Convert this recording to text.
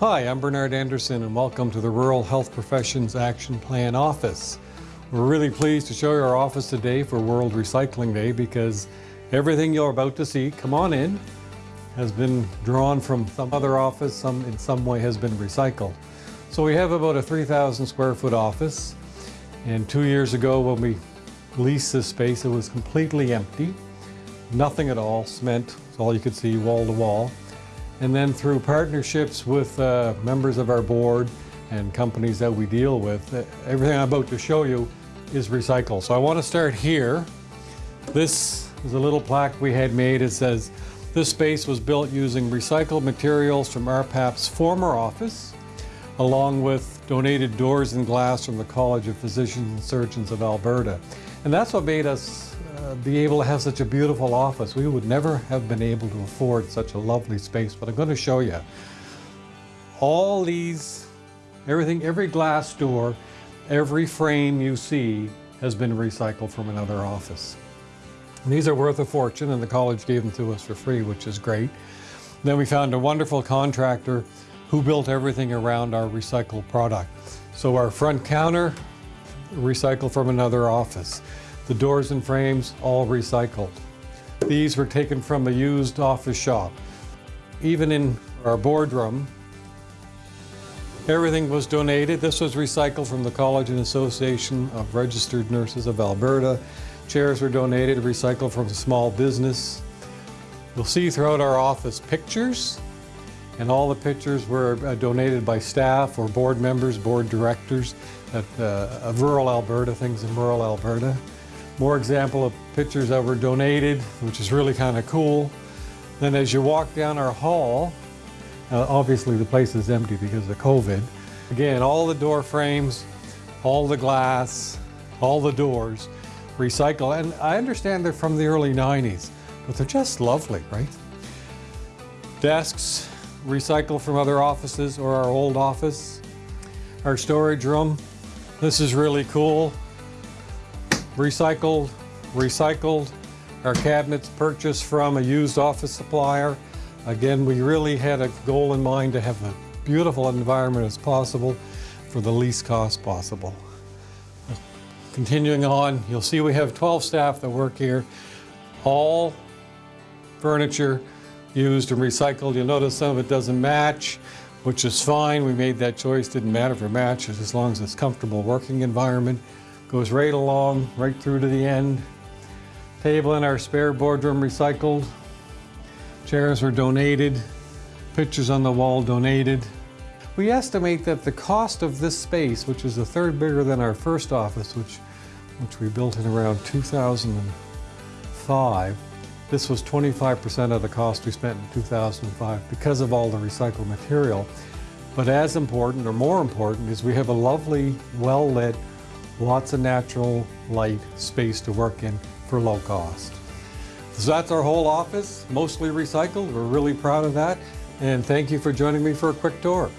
Hi, I'm Bernard Anderson and welcome to the Rural Health Professions Action Plan Office. We're really pleased to show you our office today for World Recycling Day because everything you're about to see, come on in, has been drawn from some other office, some in some way has been recycled. So we have about a 3,000 square foot office and two years ago when we leased this space it was completely empty, nothing at all, cement, all you could see wall to wall. And then through partnerships with uh, members of our board and companies that we deal with, uh, everything I'm about to show you is recycled. So I want to start here. This is a little plaque we had made. It says, this space was built using recycled materials from RPAP's former office, along with donated doors and glass from the College of Physicians and Surgeons of Alberta. And that's what made us uh, be able to have such a beautiful office. We would never have been able to afford such a lovely space, but I'm going to show you. All these, everything, every glass door, every frame you see has been recycled from another office. And these are worth a fortune and the college gave them to us for free, which is great. Then we found a wonderful contractor who built everything around our recycled product. So our front counter, recycled from another office. The doors and frames, all recycled. These were taken from a used office shop. Even in our boardroom, everything was donated. This was recycled from the College and Association of Registered Nurses of Alberta. Chairs were donated, recycled from a small business. You'll see throughout our office pictures, and all the pictures were uh, donated by staff or board members, board directors at, uh, of rural Alberta, things in rural Alberta. More example of pictures that were donated, which is really kind of cool. Then as you walk down our hall, uh, obviously the place is empty because of COVID. Again, all the door frames, all the glass, all the doors, recycle. And I understand they're from the early 90s, but they're just lovely, right? Desks, recycled from other offices or our old office. Our storage room, this is really cool recycled, recycled. Our cabinets purchased from a used office supplier. Again, we really had a goal in mind to have a beautiful environment as possible for the least cost possible. Continuing on, you'll see we have 12 staff that work here. All furniture used and recycled. You'll notice some of it doesn't match, which is fine. We made that choice. Didn't matter if it matches as long as it's comfortable working environment. Goes right along, right through to the end. Table in our spare boardroom recycled. Chairs were donated. Pictures on the wall donated. We estimate that the cost of this space, which is a third bigger than our first office, which, which we built in around 2005, this was 25% of the cost we spent in 2005 because of all the recycled material. But as important, or more important, is we have a lovely, well-lit, lots of natural light space to work in for low cost. So that's our whole office, mostly recycled. We're really proud of that. And thank you for joining me for a quick tour.